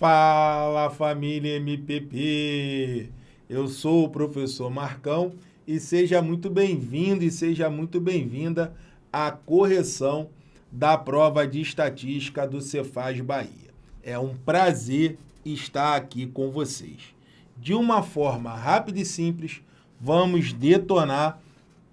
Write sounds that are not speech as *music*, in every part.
Fala família MPP! Eu sou o professor Marcão e seja muito bem-vindo e seja muito bem-vinda à correção da prova de estatística do Cefaz Bahia. É um prazer estar aqui com vocês. De uma forma rápida e simples, vamos detonar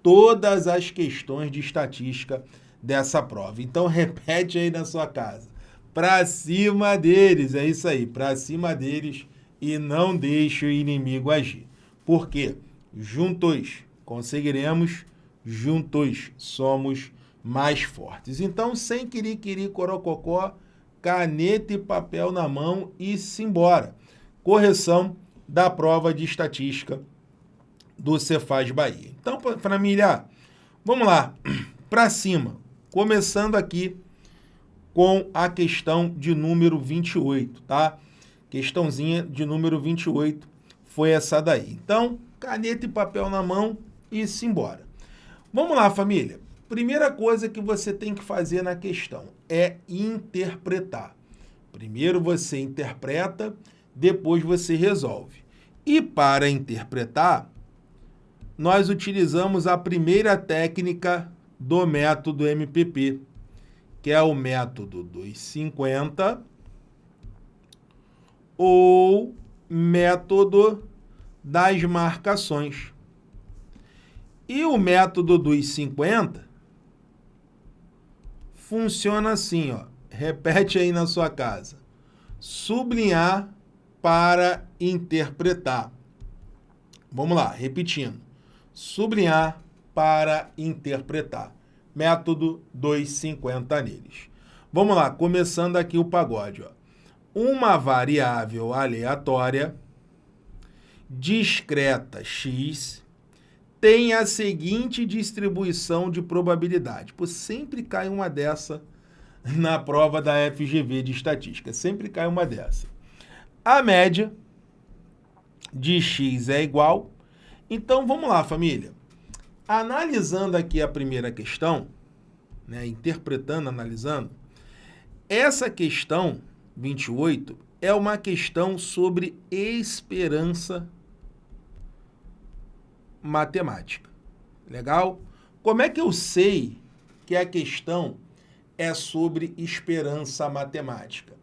todas as questões de estatística dessa prova. Então *laughs* repete aí na sua casa para cima deles, é isso aí, para cima deles e não deixe o inimigo agir. Por quê? Juntos conseguiremos, juntos somos mais fortes. Então, sem querer corococó, caneta e papel na mão e simbora. Correção da prova de estatística do Cefaz Bahia. Então, família, vamos lá, *clears throat* para cima. Começando aqui com a questão de número 28, tá? Questãozinha de número 28 foi essa daí. Então, caneta e papel na mão e simbora. Vamos lá, família. Primeira coisa que você tem que fazer na questão é interpretar. Primeiro você interpreta, depois você resolve. E para interpretar, nós utilizamos a primeira técnica do método MPP, que é o método dos 50, ou método das marcações. E o método dos 50 funciona assim, ó. Repete aí na sua casa. Sublinhar para interpretar. Vamos lá, repetindo. Sublinhar para interpretar método 250 neles. Vamos lá, começando aqui o pagode. Ó. Uma variável aleatória discreta x tem a seguinte distribuição de probabilidade. Pô, sempre cai uma dessa na prova da FGV de estatística. Sempre cai uma dessa. A média de x é igual. Então, vamos lá, família. Analisando aqui a primeira questão, né, interpretando, analisando, essa questão 28 é uma questão sobre esperança matemática. Legal? Como é que eu sei que a questão é sobre esperança matemática?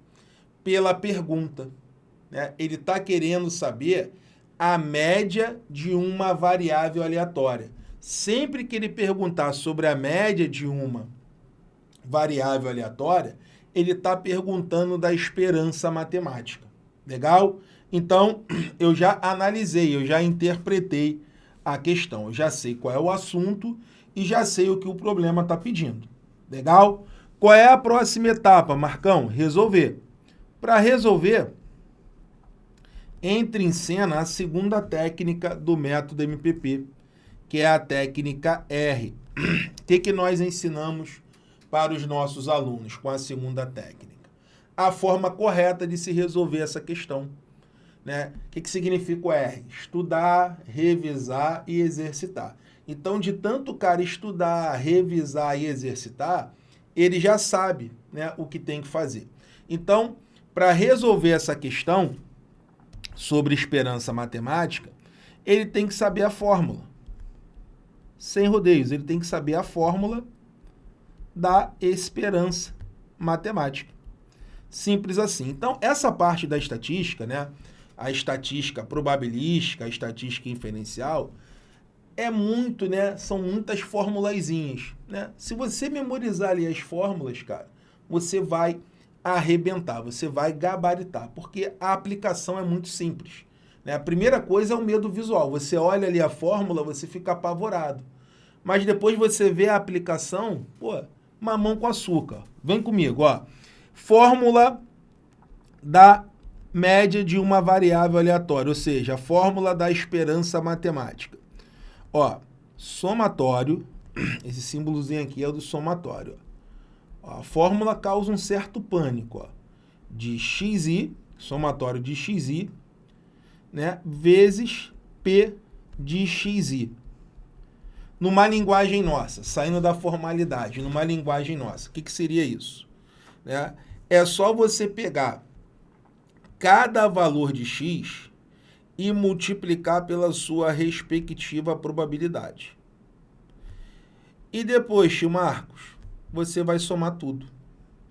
Pela pergunta. Né? Ele está querendo saber a média de uma variável aleatória. Sempre que ele perguntar sobre a média de uma variável aleatória, ele está perguntando da esperança matemática. Legal? Então, *clears throat* eu já analisei, eu já interpretei a questão. Eu já sei qual é o assunto e já sei o que o problema está pedindo. Legal? Qual é a próxima etapa, Marcão? Resolver. Para resolver, entre em cena a segunda técnica do método MPP, que é a técnica R. O que, que nós ensinamos para os nossos alunos com a segunda técnica? A forma correta de se resolver essa questão. Né? O que, que significa o R? Estudar, revisar e exercitar. Então, de tanto o cara estudar, revisar e exercitar, ele já sabe né, o que tem que fazer. Então, para resolver essa questão sobre esperança matemática, ele tem que saber a fórmula sem rodeios. Ele tem que saber a fórmula da esperança matemática. Simples assim. Então, essa parte da estatística, né, a estatística probabilística, a estatística inferencial, é muito, né, são muitas formulazinhas, né? Se você memorizar ali as fórmulas, cara, você vai arrebentar, você vai gabaritar, porque a aplicação é muito simples. Né? A primeira coisa é o medo visual. Você olha ali a fórmula, você fica apavorado. Mas depois você vê a aplicação, pô, mamão com açúcar. Vem comigo, ó. Fórmula da média de uma variável aleatória, ou seja, a fórmula da esperança matemática. Ó, somatório, *clears throat* esse símbolozinho aqui é o do somatório. Ó, a fórmula causa um certo pânico, ó, de xi, somatório de xi, né, vezes P de xi. Numa linguagem nossa, saindo da formalidade, numa linguagem nossa, o que, que seria isso? Né? É só você pegar cada valor de x e multiplicar pela sua respectiva probabilidade. E depois, tio Marcos, você vai somar tudo.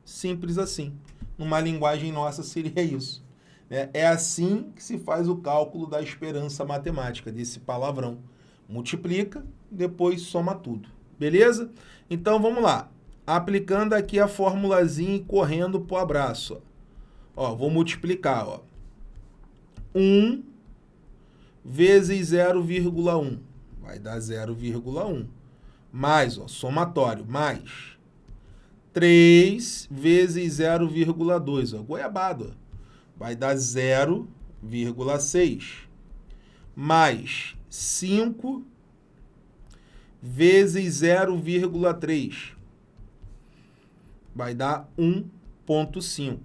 Simples assim. Numa linguagem nossa seria isso. Né? É assim que se faz o cálculo da esperança matemática, desse palavrão. Multiplica, depois soma tudo. Beleza? Então, vamos lá. Aplicando aqui a formulazinha e correndo para o abraço. Ó. ó, vou multiplicar. Ó. 1 vezes 0,1 vai dar 0,1. Mais, ó, somatório, mais 3 vezes 0,2, ó, goiabado, ó, vai dar 0,6. Mais 5 vezes 0,3, vai dar 1,5.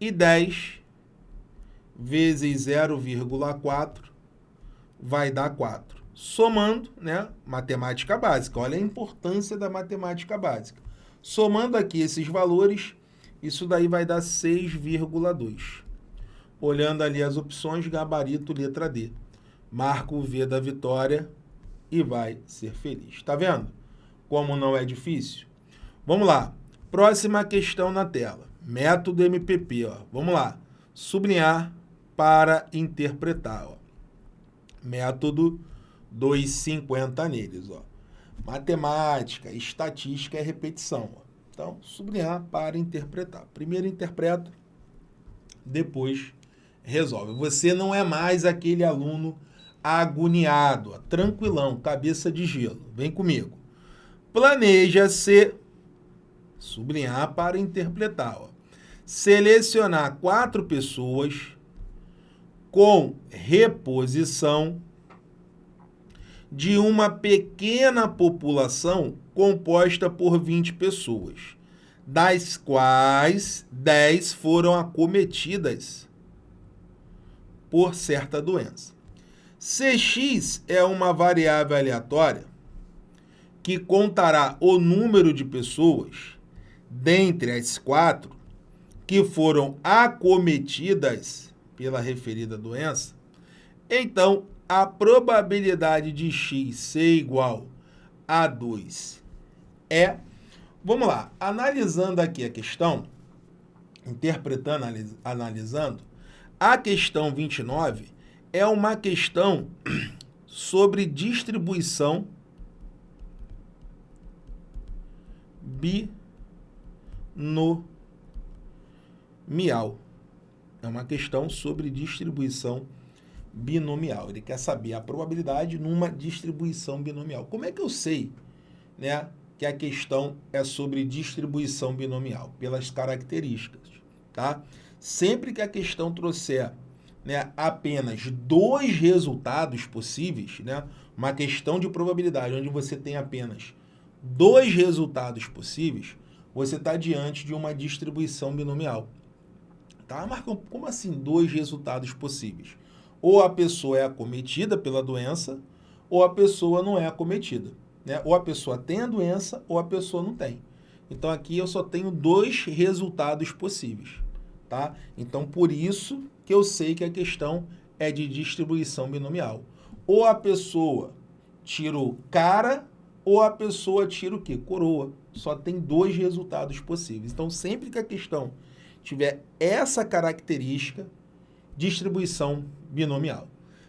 E 10 vezes 0,4 vai dar 4. Somando, né, matemática básica. Olha a importância da matemática básica. Somando aqui esses valores, isso daí vai dar 6,2. Olhando ali as opções, gabarito letra D. Marca o V da vitória e vai ser feliz. Tá vendo? Como não é difícil? Vamos lá. Próxima questão na tela. Método MPP. Ó. Vamos lá. Sublinhar para interpretar. Ó. Método 250 neles. Ó. Matemática, estatística e repetição. Ó. Então, sublinhar para interpretar. Primeiro interpreta, depois resolve. Você não é mais aquele aluno agoniado, tranquilão, cabeça de gelo. Vem comigo. Planeja-se, sublinhar para interpretar. Ó. Selecionar quatro pessoas com reposição de uma pequena população composta por 20 pessoas, das quais 10 foram acometidas por certa doença. Cx é uma variável aleatória que contará o número de pessoas dentre as quatro que foram acometidas pela referida doença, então a probabilidade de x ser igual a 2 é... Vamos lá, analisando aqui a questão, interpretando, analisando, a questão 29 é uma questão *clears throat* sobre distribuição binomial. É uma questão sobre distribuição binomial. Ele quer saber a probabilidade numa distribuição binomial. Como é que eu sei né, que a questão é sobre distribuição binomial? Pelas características. Tá? Sempre que a questão trouxer né, apenas dois resultados possíveis, né, uma questão de probabilidade onde você tem apenas dois resultados possíveis, você está diante de uma distribuição binomial. Tá, Marcão, como assim dois resultados possíveis? Ou a pessoa é acometida pela doença, ou a pessoa não é acometida. Né? Ou a pessoa tem a doença, ou a pessoa não tem. Então aqui eu só tenho dois resultados possíveis. Tá? Então por isso que eu sei que a questão é de distribuição binomial. Ou a pessoa tira o cara, ou a pessoa tira o quê? Coroa. Só tem dois resultados possíveis. Então sempre que a questão tiver essa característica, distribuição binomial.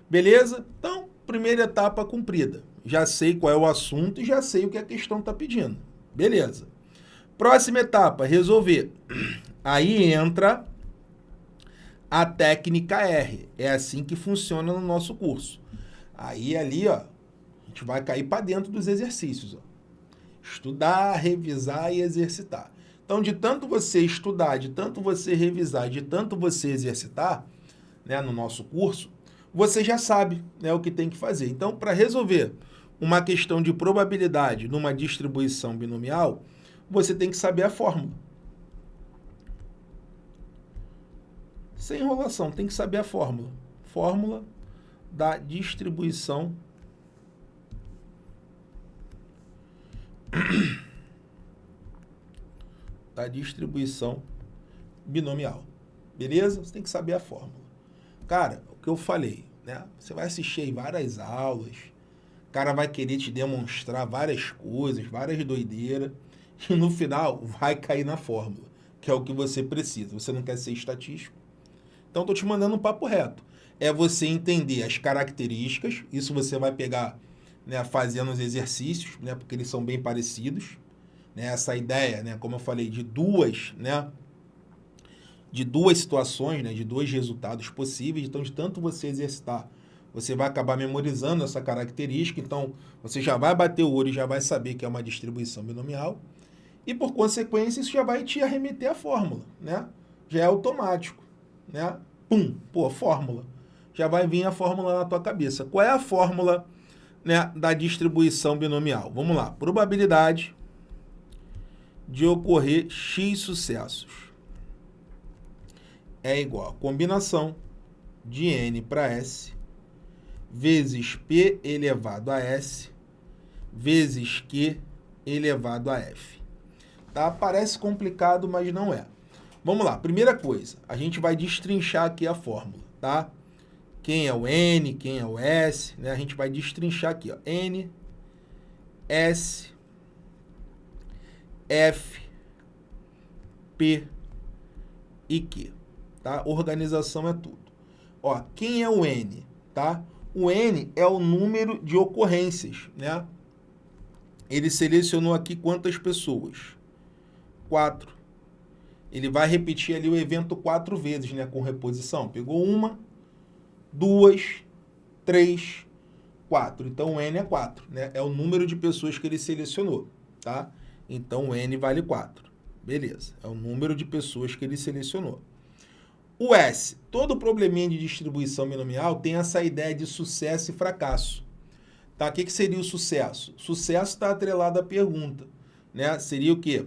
Beleza? Então, primeira etapa cumprida. Já sei qual é o assunto e já sei o que a questão está pedindo. Beleza. Próxima etapa, resolver. *clears throat* Aí entra a técnica R. É assim que funciona no nosso curso. Aí ali, ó, a gente vai cair para dentro dos exercícios. Ó. Estudar, revisar e exercitar. Então, de tanto você estudar, de tanto você revisar, de tanto você exercitar, né, no nosso curso, você já sabe né, o que tem que fazer. Então, para resolver uma questão de probabilidade numa distribuição binomial, você tem que saber a fórmula. Sem enrolação, tem que saber a fórmula. Fórmula da distribuição *clears throat* da distribuição binomial. Beleza? Você tem que saber a fórmula. Cara, o que eu falei, né? Você vai assistir várias aulas, o cara vai querer te demonstrar várias coisas, várias doideiras, *laughs* e no final vai cair na fórmula, que é o que você precisa. Você não quer ser estatístico? Então, estou te mandando um papo reto. É você entender as características, isso você vai pegar né, fazendo os exercícios, né, porque eles são bem parecidos. Né, essa ideia, né, como eu falei, de duas, né, de duas situações, né, de dois resultados possíveis. Então, de tanto você exercitar, você vai acabar memorizando essa característica. Então, você já vai bater o olho e já vai saber que é uma distribuição binomial. E, por consequência, isso já vai te arremeter à fórmula, né? Já é automático, né? Pum, pô, fórmula. Já vai vir a fórmula na tua cabeça. Qual é a fórmula né, da distribuição binomial. Vamos lá. Probabilidade de ocorrer x sucessos é igual a combinação de n para s vezes p elevado a s vezes q elevado a f. Tá? Parece complicado, mas não é. Vamos lá. Primeira coisa, a gente vai destrinchar aqui a fórmula, tá? quem é o N, quem é o S, né? A gente vai destrinchar aqui, ó. N, S, F, P e Q, tá? Organização é tudo. Ó, quem é o N, tá? O N é o número de ocorrências, né? Ele selecionou aqui quantas pessoas? Quatro. Ele vai repetir ali o evento quatro vezes, né? Com reposição. Pegou uma, duas, três, quatro. Então, o N é 4, né? É o número de pessoas que ele selecionou, tá? Então, o N vale 4. Beleza, é o número de pessoas que ele selecionou. O S, todo probleminha de distribuição binomial tem essa ideia de sucesso e fracasso. Tá? O que, que seria o sucesso? Sucesso está atrelado à pergunta. Né? Seria o quê?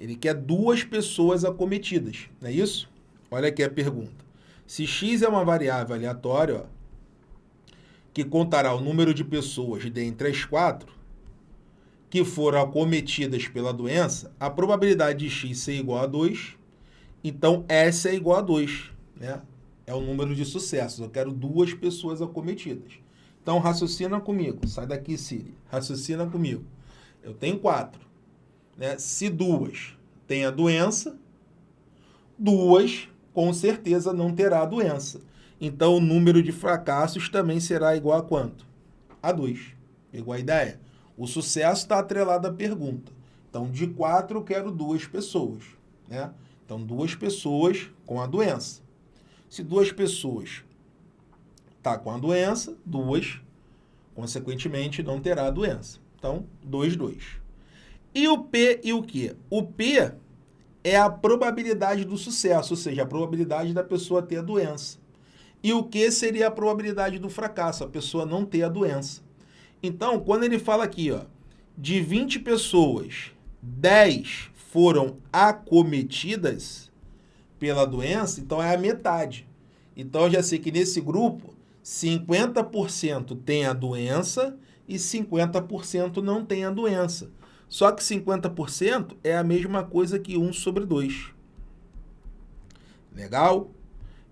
Ele quer duas pessoas acometidas, não é isso? Olha aqui a pergunta. Se x é uma variável aleatória, ó, que contará o número de pessoas dentre as quatro que foram acometidas pela doença, a probabilidade de x ser igual a 2, então S é igual a 2. Né? É o número de sucessos. Eu quero duas pessoas acometidas. Então, raciocina comigo. Sai daqui, Siri. Raciocina comigo. Eu tenho quatro. Né? Se duas têm a doença, duas com certeza não terá doença. Então, o número de fracassos também será igual a quanto? A 2. Pegou a ideia? O sucesso está atrelado à pergunta. Então, de quatro, eu quero duas pessoas. Né? Então, duas pessoas com a doença. Se duas pessoas tá com a doença, duas, consequentemente, não terá doença. Então, 2, 2. E o P e o Q? O P é a probabilidade do sucesso, ou seja, a probabilidade da pessoa ter a doença. E o que seria a probabilidade do fracasso? A pessoa não ter a doença. Então, quando ele fala aqui, ó, de 20 pessoas, 10 foram acometidas pela doença, então é a metade. Então, eu já sei que nesse grupo, 50% tem a doença e 50% não tem a doença. Só que 50% é a mesma coisa que 1 sobre 2. Legal?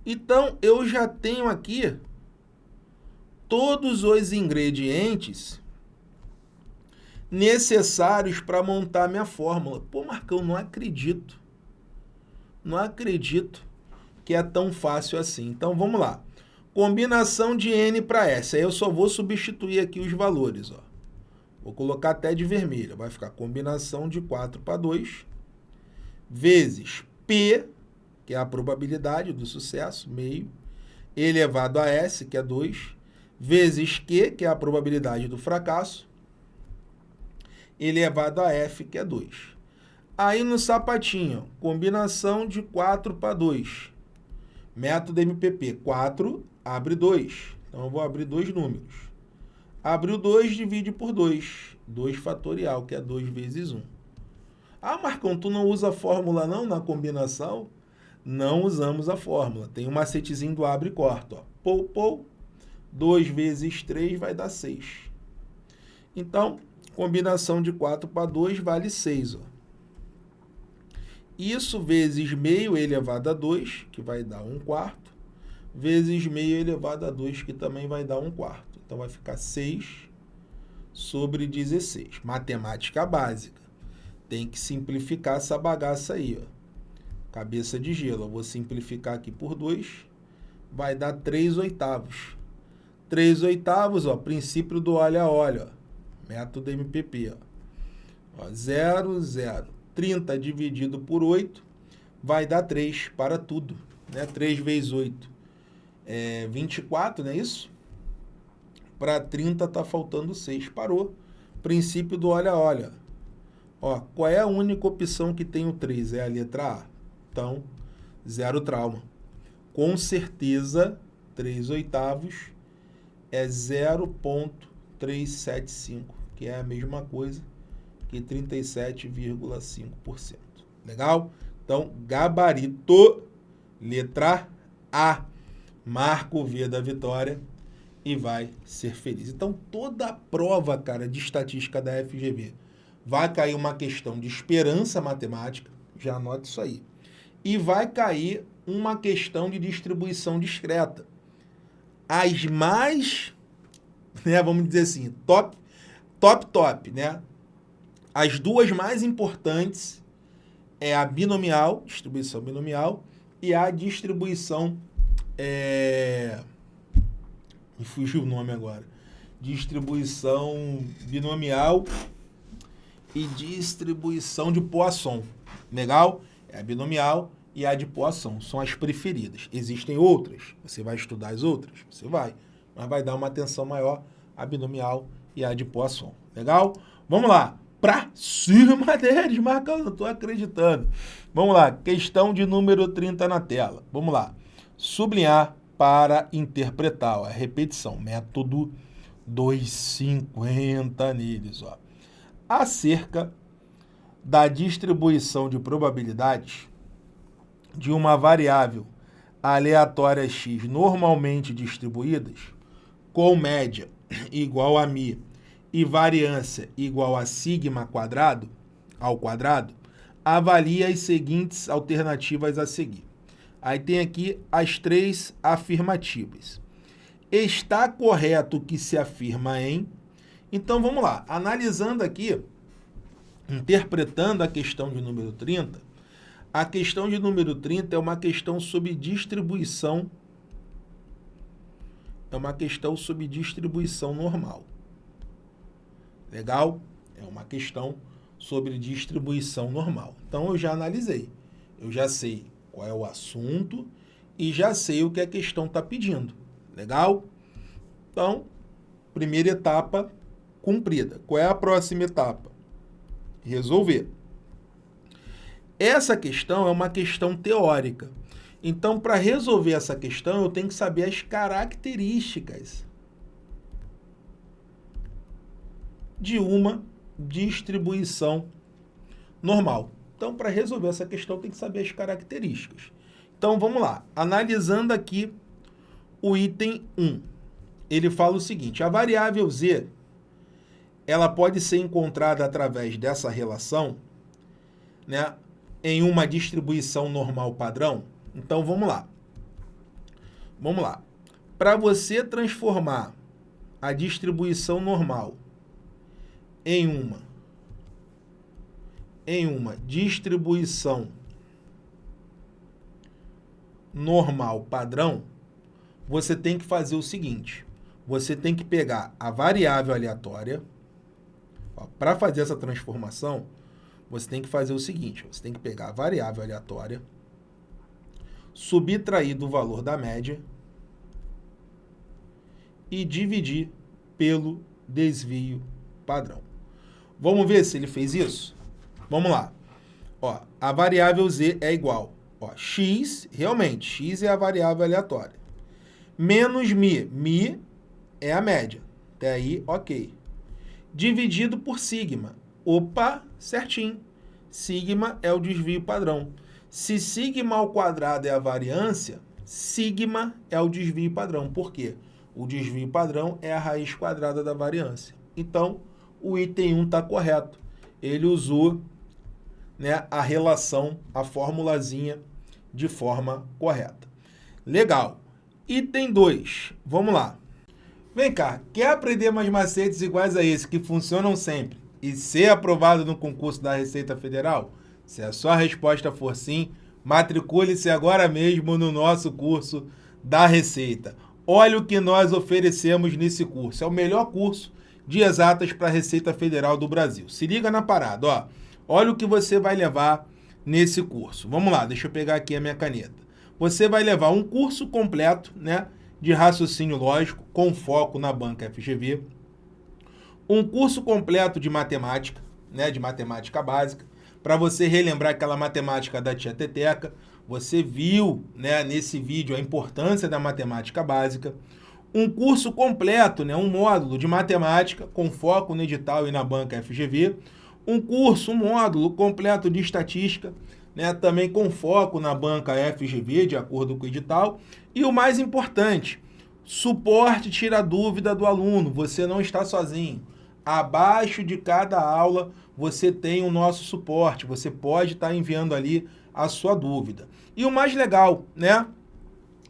Então, eu já tenho aqui todos os ingredientes necessários para montar minha fórmula. Pô, Marcão, não acredito. Não acredito que é tão fácil assim. Então, vamos lá. Combinação de N para S. Aí eu só vou substituir aqui os valores. Ó. Vou colocar até de vermelho. Vai ficar combinação de 4 para 2, vezes P, que é a probabilidade do sucesso, meio, elevado a S, que é 2, vezes Q, que é a probabilidade do fracasso, elevado a F, que é 2. Aí no sapatinho, combinação de 4 para 2. Método MPP, 4 abre 2. Então, eu vou abrir dois números. Abriu 2, divide por 2. 2 fatorial, que é 2 vezes 1. Um. Ah, Marcão, tu não usa a fórmula não na combinação? Não usamos a fórmula. Tem um macetezinho do abre e corta. Ó. Pou, pou. 2 vezes 3 vai dar 6. Então, combinação de 4 para 2 vale 6. Ó. Isso vezes meio elevado a 2, que vai dar 1 quarto, vezes meio elevado a 2, que também vai dar 1 quarto. Então, vai ficar 6 sobre 16. Matemática básica. Tem que simplificar essa bagaça aí, ó. Cabeça de gelo. Eu vou simplificar aqui por 2. Vai dar 3 oitavos. 3 oitavos, ó, princípio do óleo a óleo, ó. Método MPP, ó. ó 0, 0. 30 dividido por 8 vai dar 3 para tudo, né? 3 vezes 8 é 24, não é isso? Para 30 está faltando 6. Parou. Princípio do olha, olha. Ó, qual é a única opção que tem o 3? É a letra A. Então, zero trauma. Com certeza, 3 oitavos é 0,375, que é a mesma coisa que 37,5%. Legal? Então, gabarito, letra A. Marco V da vitória e vai ser feliz. Então, toda a prova, cara, de estatística da FGV vai cair uma questão de esperança matemática, já anote isso aí. E vai cair uma questão de distribuição discreta. As mais, né, vamos dizer assim, top, top, top, né? As duas mais importantes é a binomial, distribuição binomial, e a distribuição é, me fugiu o nome agora, distribuição binomial e distribuição de Poisson. Legal? É a binomial e a de Poisson. São as preferidas. Existem outras. Você vai estudar as outras? Você vai. Mas vai dar uma atenção maior a binomial e a de Poisson. Legal? Vamos lá. Pra cima *laughs* deles, Marcão. Não estou acreditando. Vamos lá. Questão de número 30 na tela. Vamos lá. Sublinhar para interpretar. Ó, a repetição, método 250 neles. Ó. Acerca da distribuição de probabilidades de uma variável aleatória x normalmente distribuídas, com média igual a μ e variância igual a sigma quadrado, ao quadrado, avalie as seguintes alternativas a seguir. Aí tem aqui as três afirmativas. Está correto que se afirma em... Então, vamos lá. Analisando aqui, interpretando a questão de número 30, a questão de número 30 é uma questão sobre distribuição é uma questão sobre distribuição normal. Legal? É uma questão sobre distribuição normal. Então, eu já analisei. Eu já sei qual é o assunto e já sei o que a questão está pedindo. Legal? Então, primeira etapa cumprida. Qual é a próxima etapa? Resolver. Essa questão é uma questão teórica. Então, para resolver essa questão, eu tenho que saber as características de uma distribuição normal. Então, para resolver essa questão, tem que saber as características. Então, vamos lá. Analisando aqui o item 1. Ele fala o seguinte, a variável z, ela pode ser encontrada através dessa relação, né, em uma distribuição normal padrão. Então, vamos lá. Vamos lá. Para você transformar a distribuição normal em uma em uma distribuição normal padrão, você tem que fazer o seguinte, você tem que pegar a variável aleatória, para fazer essa transformação, você tem que fazer o seguinte, você tem que pegar a variável aleatória, subtrair do valor da média e dividir pelo desvio padrão. Vamos ver se ele fez isso? Vamos lá. Ó, a variável z é igual. Ó, x, realmente, x é a variável aleatória. Menos mi. Mi é a média. Até aí, ok. Dividido por sigma. Opa, certinho. Sigma é o desvio padrão. Se sigma ao quadrado é a variância, sigma é o desvio padrão. Por quê? O desvio padrão é a raiz quadrada da variância. Então, o item 1 está correto. Ele usou né, a relação, a formulazinha de forma correta. Legal. Item 2, vamos lá. Vem cá, quer aprender mais macetes iguais a esse, que funcionam sempre, e ser aprovado no concurso da Receita Federal? Se a sua resposta for sim, matricule-se agora mesmo no nosso curso da Receita. Olha o que nós oferecemos nesse curso. É o melhor curso de exatas para a Receita Federal do Brasil. Se liga na parada, ó. Olha o que você vai levar nesse curso. Vamos lá, deixa eu pegar aqui a minha caneta. Você vai levar um curso completo, né? de raciocínio lógico com foco na banca FGV, um curso completo de matemática, né, de matemática básica, para você relembrar aquela matemática da tia Teteca. Você viu né, nesse vídeo a importância da matemática básica. Um curso completo, né, um módulo de matemática com foco no edital e na banca FGV. Um curso, um módulo completo de estatística, né, também com foco na banca FGV, de acordo com o edital. E o mais importante, suporte tira dúvida do aluno, você não está sozinho. Abaixo de cada aula você tem o nosso suporte, você pode estar enviando ali a sua dúvida. E o mais legal, né?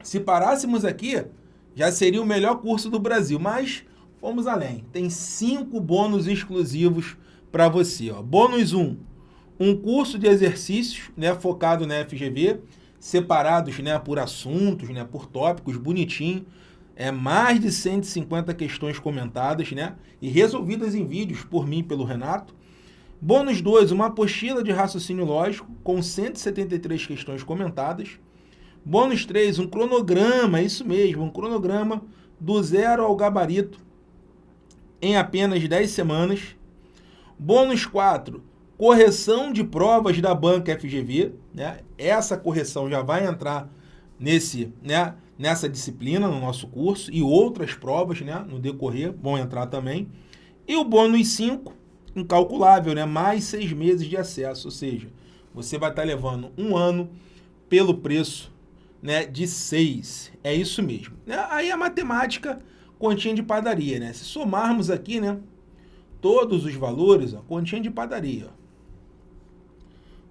Se parássemos aqui, já seria o melhor curso do Brasil, mas vamos além. Tem cinco bônus exclusivos para você. Ó. Bônus 1, um, um curso de exercícios né, focado na FGV, separados né, por assuntos, né, por tópicos, bonitinho. É mais de 150 questões comentadas né, e resolvidas em vídeos por mim e pelo Renato. Bônus 2, uma apostila de raciocínio lógico com 173 questões comentadas. Bônus 3, um cronograma, isso mesmo, um cronograma do zero ao gabarito em apenas 10 semanas. Bônus 4, correção de provas da banca FGV, né? Essa correção já vai entrar nesse, né, nessa disciplina no nosso curso e outras provas, né, no decorrer vão entrar também. E o bônus 5, incalculável, né, mais seis meses de acesso, ou seja, você vai estar levando um ano pelo preço né, de seis. É isso mesmo. Aí a matemática, continha de padaria, né? Se somarmos aqui, né, todos os valores, ó, continha de padaria,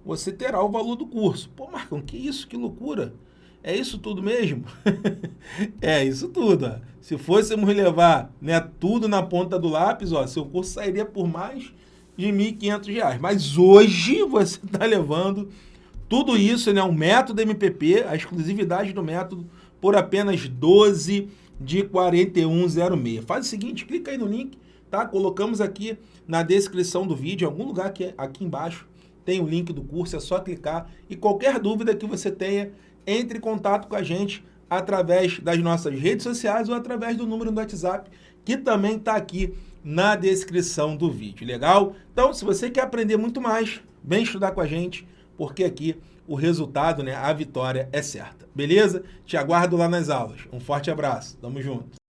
você terá o valor do curso. Pô, Marcão, que isso? Que loucura! É isso tudo mesmo? *laughs* é isso tudo. Ó. Se fôssemos levar né, tudo na ponta do lápis, ó, seu curso sairia por mais de R$ 1.500. Mas hoje você está *laughs* levando tudo isso, né, o método MPP, a exclusividade do método, por apenas 12 de 4106. Faz o seguinte, clica aí no link, tá? Colocamos aqui na descrição do vídeo, em algum lugar aqui, aqui embaixo, tem o link do curso, é só clicar. E qualquer dúvida que você tenha, entre em contato com a gente através das nossas redes sociais ou através do número do WhatsApp, que também está aqui na descrição do vídeo, legal? Então, se você quer aprender muito mais, vem estudar com a gente, porque aqui o resultado, né, a vitória é certa, beleza? Te aguardo lá nas aulas. Um forte abraço, tamo junto.